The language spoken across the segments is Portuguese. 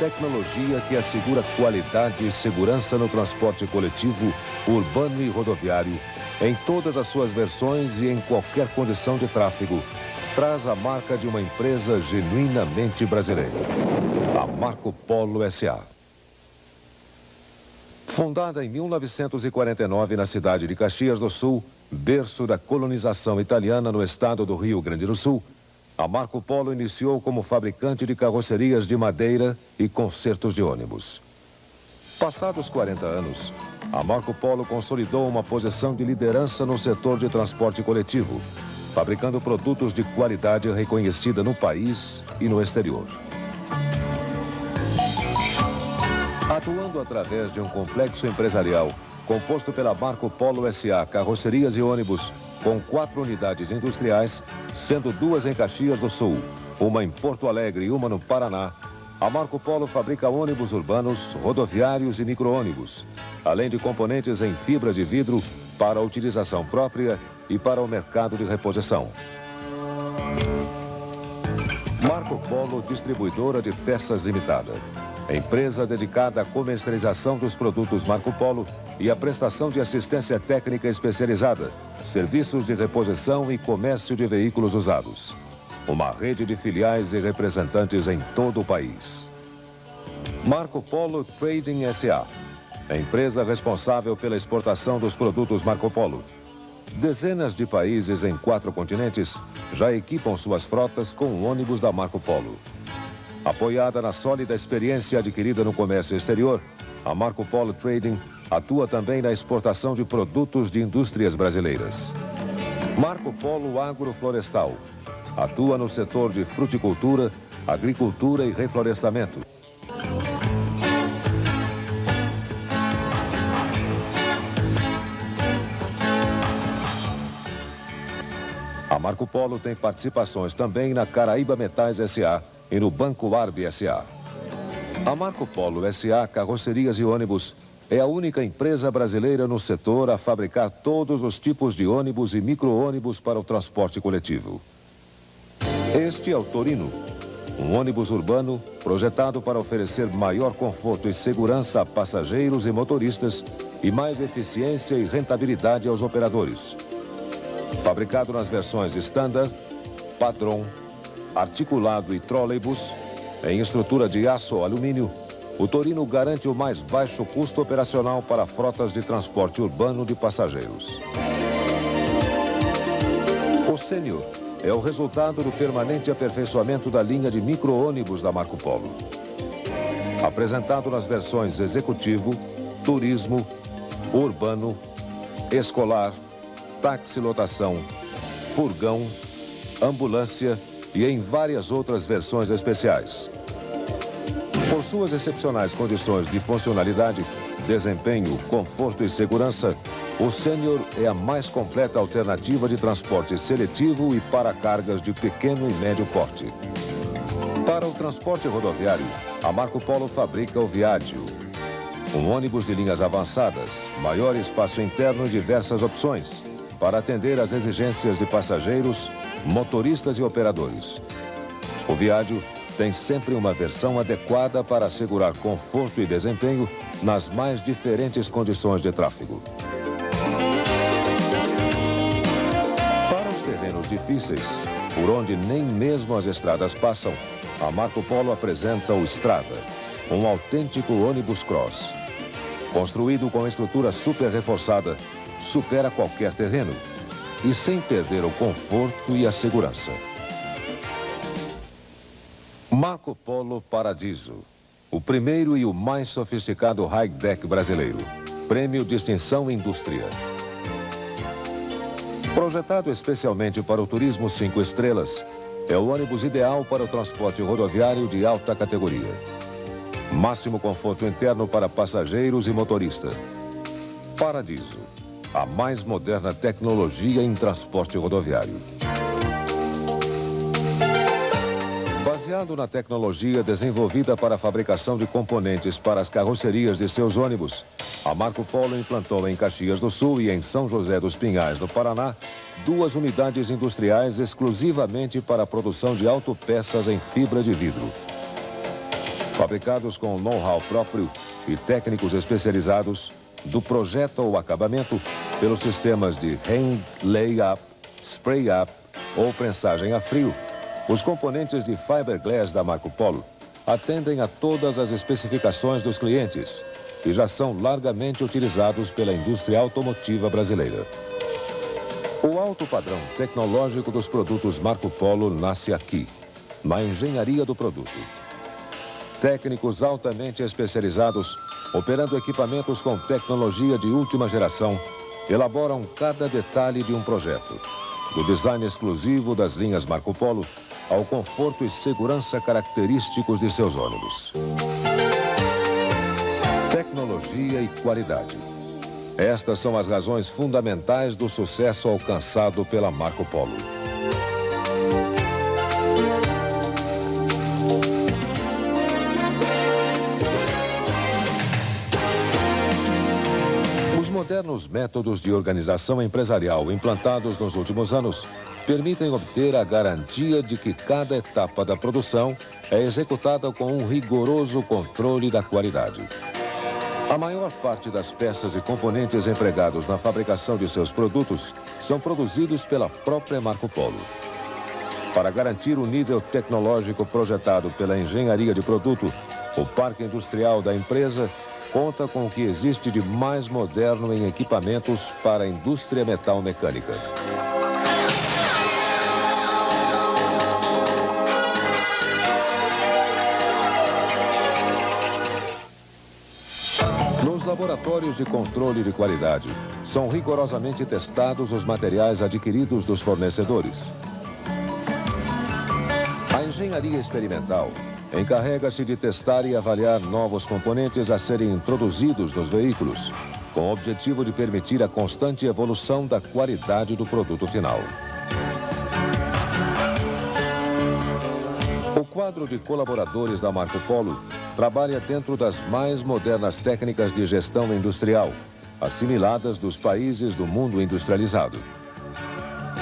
tecnologia que assegura qualidade e segurança no transporte coletivo, urbano e rodoviário, em todas as suas versões e em qualquer condição de tráfego, traz a marca de uma empresa genuinamente brasileira, a Marco Polo S.A. Fundada em 1949 na cidade de Caxias do Sul, berço da colonização italiana no estado do Rio Grande do Sul, a Marco Polo iniciou como fabricante de carrocerias de madeira e consertos de ônibus. Passados 40 anos, a Marco Polo consolidou uma posição de liderança no setor de transporte coletivo, fabricando produtos de qualidade reconhecida no país e no exterior. Atuando através de um complexo empresarial composto pela Marco Polo S.A. Carrocerias e Ônibus, com quatro unidades industriais, sendo duas em Caxias do Sul, uma em Porto Alegre e uma no Paraná, a Marco Polo fabrica ônibus urbanos, rodoviários e micro-ônibus, além de componentes em fibra de vidro para utilização própria e para o mercado de reposição. Marco Polo Distribuidora de Peças Limitada. Empresa dedicada à comercialização dos produtos Marco Polo e à prestação de assistência técnica especializada, serviços de reposição e comércio de veículos usados. Uma rede de filiais e representantes em todo o país. Marco Polo Trading S.A. A empresa responsável pela exportação dos produtos Marco Polo. Dezenas de países em quatro continentes já equipam suas frotas com ônibus da Marco Polo. Apoiada na sólida experiência adquirida no comércio exterior, a Marco Polo Trading atua também na exportação de produtos de indústrias brasileiras. Marco Polo Agroflorestal atua no setor de fruticultura, agricultura e reflorestamento. Marco Polo tem participações também na Caraíba Metais S.A., e no Banco Arb S.A. A Marco Polo S.A. Carrocerias e Ônibus é a única empresa brasileira no setor a fabricar todos os tipos de ônibus e micro-ônibus para o transporte coletivo. Este é o Torino, um ônibus urbano projetado para oferecer maior conforto e segurança a passageiros e motoristas e mais eficiência e rentabilidade aos operadores. Fabricado nas versões Standard, Padrão, articulado e trolleybus, em estrutura de aço ou alumínio, o Torino garante o mais baixo custo operacional para frotas de transporte urbano de passageiros. O Sênior é o resultado do permanente aperfeiçoamento da linha de micro-ônibus da Marco Polo. Apresentado nas versões executivo, turismo, urbano, escolar, táxi lotação, furgão, ambulância e em várias outras versões especiais. Por suas excepcionais condições de funcionalidade, desempenho, conforto e segurança, o Sênior é a mais completa alternativa de transporte seletivo e para cargas de pequeno e médio porte. Para o transporte rodoviário, a Marco Polo fabrica o Viadio, um ônibus de linhas avançadas, maior espaço interno e diversas opções, para atender às exigências de passageiros, motoristas e operadores. O Viádio tem sempre uma versão adequada para assegurar conforto e desempenho nas mais diferentes condições de tráfego. Para os terrenos difíceis, por onde nem mesmo as estradas passam, a Marco Polo apresenta o Strada, um autêntico ônibus cross. Construído com estrutura super reforçada, supera qualquer terreno e sem perder o conforto e a segurança. Marco Polo Paradiso, o primeiro e o mais sofisticado high-deck brasileiro. Prêmio Distinção Indústria. Projetado especialmente para o turismo cinco estrelas, é o ônibus ideal para o transporte rodoviário de alta categoria. Máximo conforto interno para passageiros e motorista. Paradiso a mais moderna tecnologia em transporte rodoviário. Baseado na tecnologia desenvolvida para a fabricação de componentes para as carrocerias de seus ônibus, a Marco Polo implantou em Caxias do Sul e em São José dos Pinhais, no Paraná, duas unidades industriais exclusivamente para a produção de autopeças em fibra de vidro. Fabricados com know-how próprio e técnicos especializados, do projeto ao acabamento, pelos sistemas de hand lay-up, spray-up ou prensagem a frio, os componentes de fiberglass da Marco Polo atendem a todas as especificações dos clientes e já são largamente utilizados pela indústria automotiva brasileira. O alto padrão tecnológico dos produtos Marco Polo nasce aqui, na engenharia do produto. Técnicos altamente especializados, operando equipamentos com tecnologia de última geração, elaboram cada detalhe de um projeto, do design exclusivo das linhas Marco Polo ao conforto e segurança característicos de seus ônibus. Tecnologia e qualidade. Estas são as razões fundamentais do sucesso alcançado pela Marco Polo. Modernos métodos de organização empresarial implantados nos últimos anos permitem obter a garantia de que cada etapa da produção é executada com um rigoroso controle da qualidade. A maior parte das peças e componentes empregados na fabricação de seus produtos são produzidos pela própria Marco Polo. Para garantir o nível tecnológico projetado pela engenharia de produto, o parque industrial da empresa conta com o que existe de mais moderno em equipamentos para a indústria metal mecânica. laboratórios de controle de qualidade, são rigorosamente testados os materiais adquiridos dos fornecedores. A engenharia experimental encarrega-se de testar e avaliar novos componentes a serem introduzidos nos veículos, com o objetivo de permitir a constante evolução da qualidade do produto final. O quadro de colaboradores da Marco Polo trabalha dentro das mais modernas técnicas de gestão industrial, assimiladas dos países do mundo industrializado.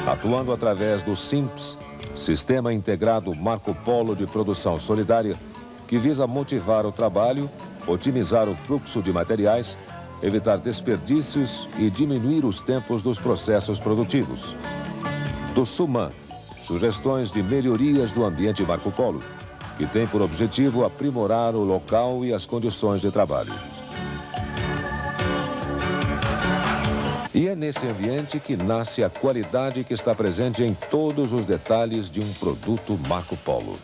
Atuando através do SIMPS, Sistema Integrado Marco Polo de Produção Solidária, que visa motivar o trabalho, otimizar o fluxo de materiais, evitar desperdícios e diminuir os tempos dos processos produtivos. Do SUMAN, sugestões de melhorias do ambiente Marco Polo, que tem por objetivo aprimorar o local e as condições de trabalho. E é nesse ambiente que nasce a qualidade que está presente em todos os detalhes de um produto Marco Polo.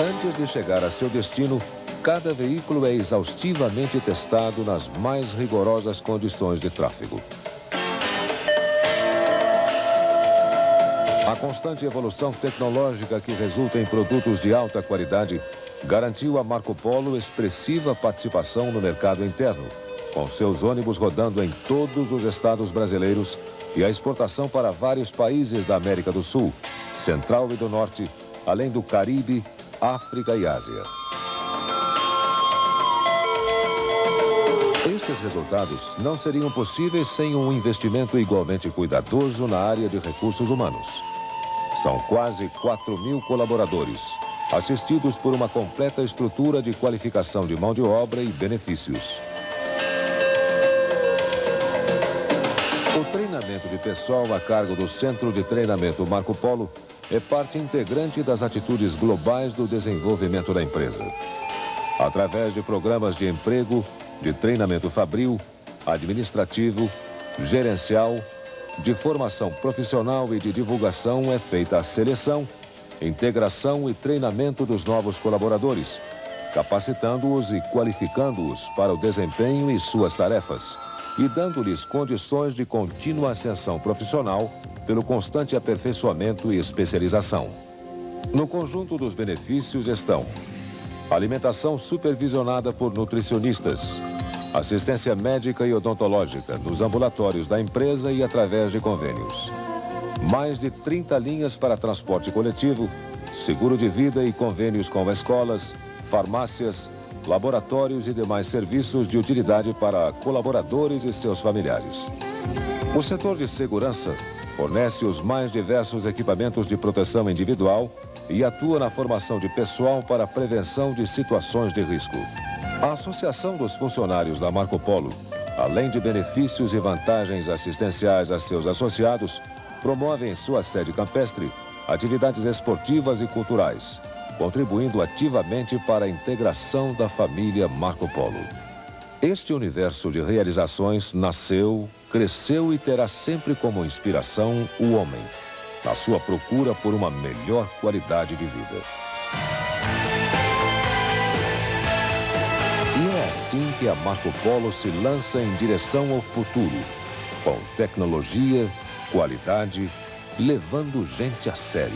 Antes de chegar a seu destino, cada veículo é exaustivamente testado nas mais rigorosas condições de tráfego. A constante evolução tecnológica que resulta em produtos de alta qualidade garantiu a Marco Polo expressiva participação no mercado interno, com seus ônibus rodando em todos os estados brasileiros e a exportação para vários países da América do Sul, Central e do Norte, além do Caribe, África e Ásia. Esses resultados não seriam possíveis sem um investimento igualmente cuidadoso na área de recursos humanos. São quase 4 mil colaboradores, assistidos por uma completa estrutura de qualificação de mão de obra e benefícios. O treinamento de pessoal a cargo do Centro de Treinamento Marco Polo é parte integrante das atitudes globais do desenvolvimento da empresa. Através de programas de emprego, de treinamento fabril, administrativo, gerencial, de formação profissional e de divulgação é feita a seleção, integração e treinamento dos novos colaboradores, capacitando-os e qualificando-os para o desempenho e suas tarefas e dando-lhes condições de contínua ascensão profissional pelo constante aperfeiçoamento e especialização. No conjunto dos benefícios estão alimentação supervisionada por nutricionistas, assistência médica e odontológica nos ambulatórios da empresa e através de convênios. Mais de 30 linhas para transporte coletivo, seguro de vida e convênios com escolas, farmácias, laboratórios e demais serviços de utilidade para colaboradores e seus familiares. O setor de segurança fornece os mais diversos equipamentos de proteção individual e atua na formação de pessoal para prevenção de situações de risco. A Associação dos Funcionários da Marco Polo, além de benefícios e vantagens assistenciais a seus associados, promove em sua sede campestre atividades esportivas e culturais, contribuindo ativamente para a integração da família Marco Polo. Este universo de realizações nasceu, cresceu e terá sempre como inspiração o homem, na sua procura por uma melhor qualidade de vida. Assim que a Marco Polo se lança em direção ao futuro, com tecnologia, qualidade, levando gente a sério.